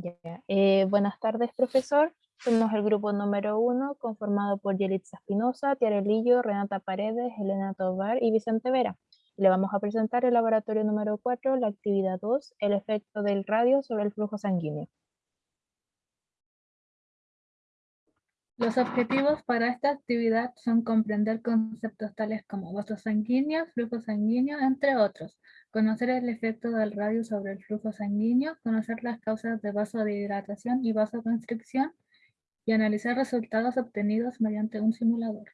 Ya. Eh, buenas tardes, profesor. Somos el grupo número uno, conformado por Yelitza Espinosa, Tiarelillo, Renata Paredes, Elena Tobar y Vicente Vera. Le vamos a presentar el laboratorio número 4, la actividad 2, el efecto del radio sobre el flujo sanguíneo. Los objetivos para esta actividad son comprender conceptos tales como vasos sanguíneos, flujo sanguíneo, entre otros, conocer el efecto del radio sobre el flujo sanguíneo, conocer las causas de vasodilatación y vasoconstricción y analizar resultados obtenidos mediante un simulador.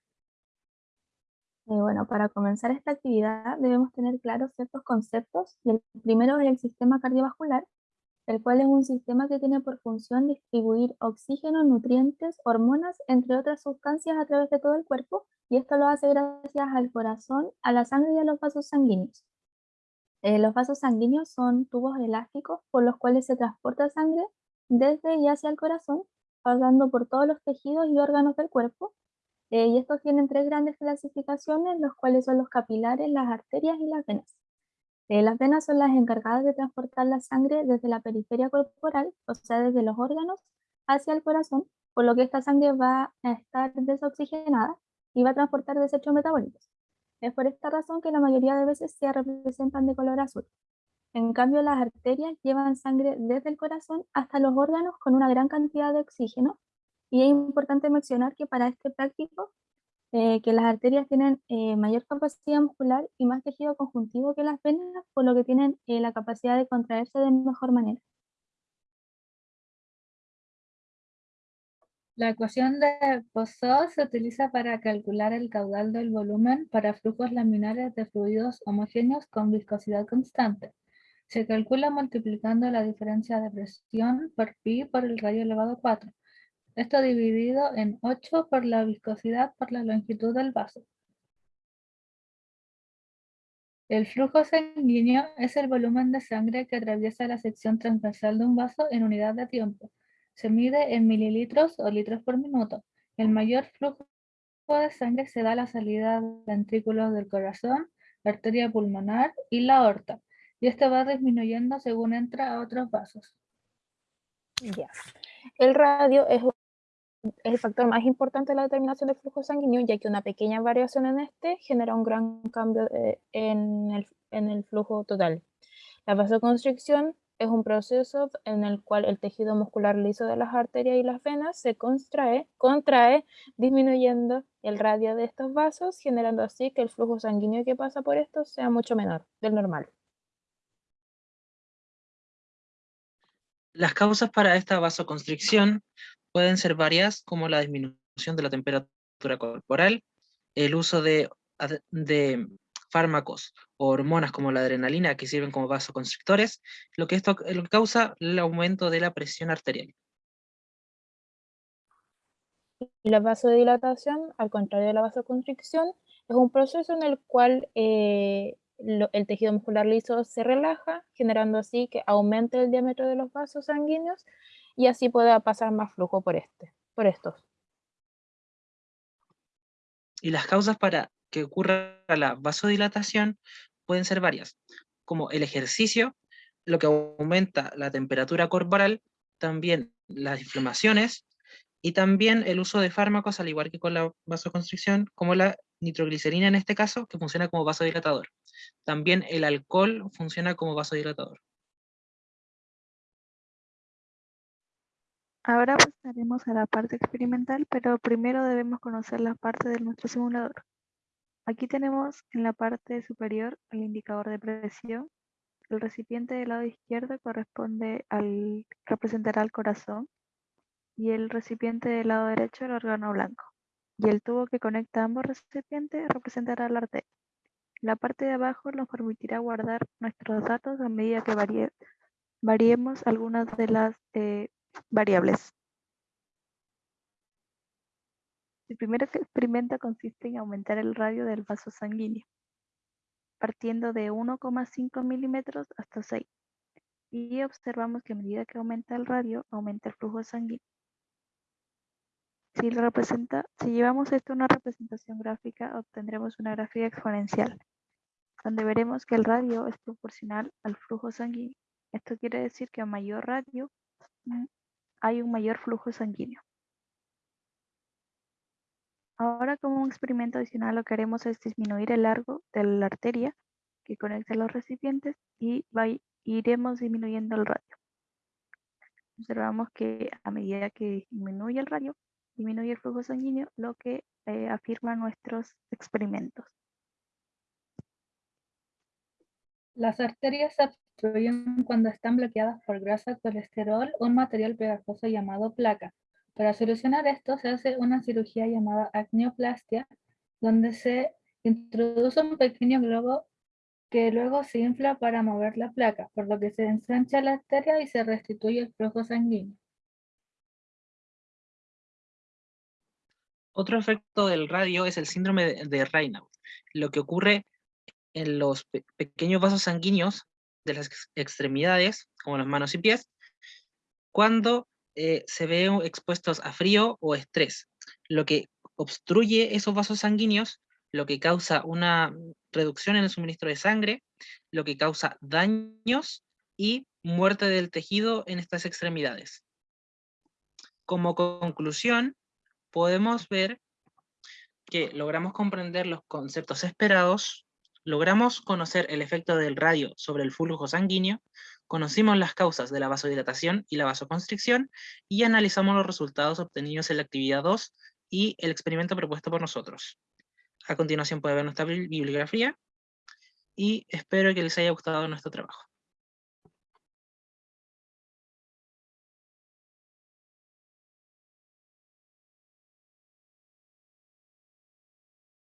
Eh, bueno, para comenzar esta actividad debemos tener claros ciertos conceptos. el primero es el sistema cardiovascular, el cual es un sistema que tiene por función distribuir oxígeno, nutrientes, hormonas, entre otras sustancias a través de todo el cuerpo, y esto lo hace gracias al corazón, a la sangre y a los vasos sanguíneos. Eh, los vasos sanguíneos son tubos elásticos por los cuales se transporta sangre desde y hacia el corazón, pasando por todos los tejidos y órganos del cuerpo, eh, y estos tienen tres grandes clasificaciones, los cuales son los capilares, las arterias y las venas. Eh, las venas son las encargadas de transportar la sangre desde la periferia corporal, o sea, desde los órganos, hacia el corazón, por lo que esta sangre va a estar desoxigenada y va a transportar desechos metabólicos. Es por esta razón que la mayoría de veces se representan de color azul. En cambio, las arterias llevan sangre desde el corazón hasta los órganos con una gran cantidad de oxígeno, y es importante mencionar que para este práctico eh, que las arterias tienen eh, mayor capacidad muscular y más tejido conjuntivo que las venas, por lo que tienen eh, la capacidad de contraerse de mejor manera. La ecuación de Poisson se utiliza para calcular el caudal del volumen para flujos laminares de fluidos homogéneos con viscosidad constante. Se calcula multiplicando la diferencia de presión por pi por el radio elevado a 4 esto dividido en 8 por la viscosidad por la longitud del vaso. El flujo sanguíneo es el volumen de sangre que atraviesa la sección transversal de un vaso en unidad de tiempo. Se mide en mililitros o litros por minuto. El mayor flujo de sangre se da a la salida de ventrículos del corazón, arteria pulmonar y la aorta, y este va disminuyendo según entra a otros vasos. El radio es es el factor más importante de la determinación del flujo sanguíneo, ya que una pequeña variación en este genera un gran cambio eh, en, el, en el flujo total. La vasoconstricción es un proceso en el cual el tejido muscular liso de las arterias y las venas se contrae, contrae, disminuyendo el radio de estos vasos, generando así que el flujo sanguíneo que pasa por estos sea mucho menor del normal. Las causas para esta vasoconstricción pueden ser varias, como la disminución de la temperatura corporal, el uso de, fármacos o hormonas como la adrenalina que sirven como vasoconstrictores, lo que esto causa el aumento de la presión arterial. La vasodilatación, al contrario de la vasoconstricción, es un proceso en el cual eh, el tejido muscular liso se relaja, generando así que aumente el diámetro de los vasos sanguíneos y así pueda pasar más flujo por, este, por estos. Y las causas para que ocurra la vasodilatación pueden ser varias, como el ejercicio, lo que aumenta la temperatura corporal, también las inflamaciones, y también el uso de fármacos, al igual que con la vasoconstricción, como la nitroglicerina en este caso, que funciona como vasodilatador. También el alcohol funciona como vasodilatador. Ahora pasaremos a la parte experimental, pero primero debemos conocer la parte de nuestro simulador. Aquí tenemos en la parte superior el indicador de presión. El recipiente del lado izquierdo corresponde al, representará al corazón y el recipiente del lado derecho el órgano blanco. Y el tubo que conecta ambos recipientes representará la arteria. La parte de abajo nos permitirá guardar nuestros datos a medida que variemos algunas de las eh, variables. El primer experimento consiste en aumentar el radio del vaso sanguíneo, partiendo de 1,5 milímetros hasta 6. Y observamos que a medida que aumenta el radio, aumenta el flujo sanguíneo. Si, representa, si llevamos esto a una representación gráfica, obtendremos una gráfica exponencial, donde veremos que el radio es proporcional al flujo sanguíneo. Esto quiere decir que a mayor radio, hay un mayor flujo sanguíneo. Ahora como un experimento adicional lo que haremos es disminuir el largo de la arteria que conecta los recipientes y va- iremos disminuyendo el radio. Observamos que a medida que disminuye el radio, disminuye el flujo sanguíneo, lo que eh, afirman nuestros experimentos. Las arterias se obstruyen cuando están bloqueadas por grasa, colesterol o un material pegajoso llamado placa. Para solucionar esto se hace una cirugía llamada acneoplastia, donde se introduce un pequeño globo que luego se infla para mover la placa, por lo que se ensancha la arteria y se restituye el flujo sanguíneo. Otro efecto del radio es el síndrome de, Raynaud, lo que ocurre en los pe- pequeños vasos sanguíneos de las ex- extremidades, como las manos y pies, cuando eh, se ven expuestos a frío o estrés, lo que obstruye esos vasos sanguíneos, lo que causa una reducción en el suministro de sangre, lo que causa daños y muerte del tejido en estas extremidades. Como conclusión, podemos ver que logramos comprender los conceptos esperados, logramos conocer el efecto del radio sobre el flujo sanguíneo, conocimos las causas de la vasodilatación y la vasoconstricción, y analizamos los resultados obtenidos en la actividad 2 y el experimento propuesto por nosotros. A continuación puede ver nuestra bibli- bibliografía, y espero que les haya gustado nuestro trabajo.